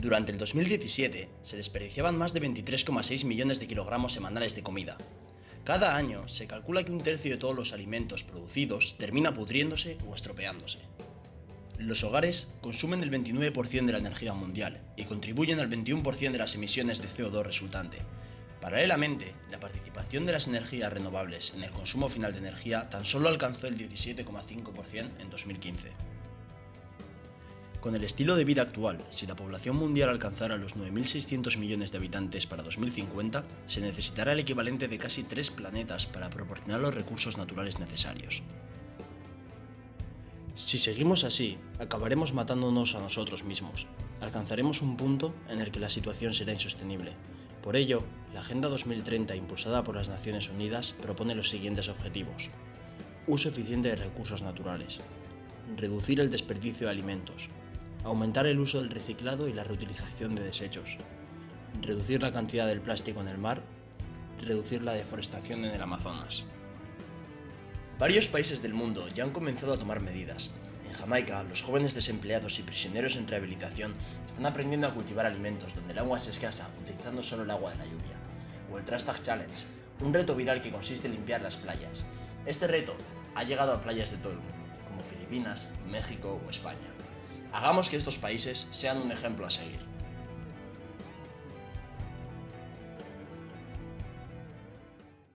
Durante el 2017 se desperdiciaban más de 23,6 millones de kilogramos semanales de comida. Cada año se calcula que un tercio de todos los alimentos producidos termina pudriéndose o estropeándose. Los hogares consumen el 29% de la energía mundial y contribuyen al 21% de las emisiones de CO2 resultante. Paralelamente, la participación de las energías renovables en el consumo final de energía tan solo alcanzó el 17,5% en 2015. Con el estilo de vida actual, si la población mundial alcanzara los 9.600 millones de habitantes para 2050, se necesitará el equivalente de casi tres planetas para proporcionar los recursos naturales necesarios. Si seguimos así, acabaremos matándonos a nosotros mismos. Alcanzaremos un punto en el que la situación será insostenible. Por ello, la Agenda 2030 impulsada por las Naciones Unidas propone los siguientes objetivos. Uso eficiente de recursos naturales. Reducir el desperdicio de alimentos, aumentar el uso del reciclado y la reutilización de desechos, reducir la cantidad del plástico en el mar, reducir la deforestación en el Amazonas. Varios países del mundo ya han comenzado a tomar medidas. En Jamaica, los jóvenes desempleados y prisioneros en rehabilitación están aprendiendo a cultivar alimentos donde el agua es escasa, utilizando solo el agua de la lluvia. O el Trash Challenge, un reto viral que consiste en limpiar las playas. Este reto ha llegado a playas de todo el mundo, como Filipinas, México o España. Hagamos que estos países sean un ejemplo a seguir.